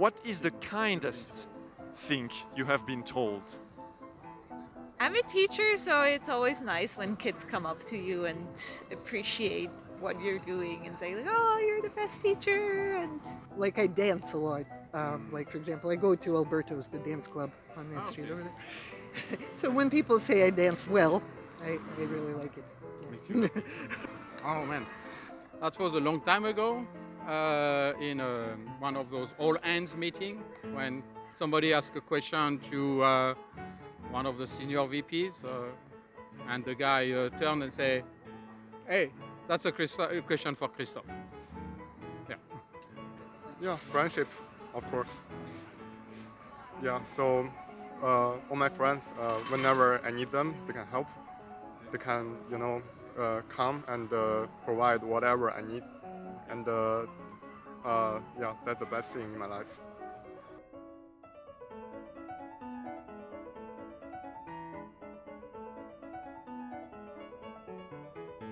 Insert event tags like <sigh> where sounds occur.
what is the kindest thing you have been told? I'm a teacher, so it's always nice when kids come up to you and appreciate what you're doing and say like, "Oh, you're the best teacher." And Like I dance a lot. Um, like for example, I go to Alberto's, the dance club on Main Street Okay. over there. <laughs> so when people say I dance well, I, I really like it. Me too. <laughs> Oh man, that was a long time ago uh, in uh, one of those all hands meeting when somebody asked a question to uh, one of the senior VPs, uh, and the guy uh, turned and say, "Hey, that's a, a question for Christophe." Yeah. Yeah, friendship, of course. Yeah, so uh, all my friends, uh, whenever I need them, they can help. They can, you know, uh, come and provide whatever I need. And uh, uh, yeah, that's the best thing in my life.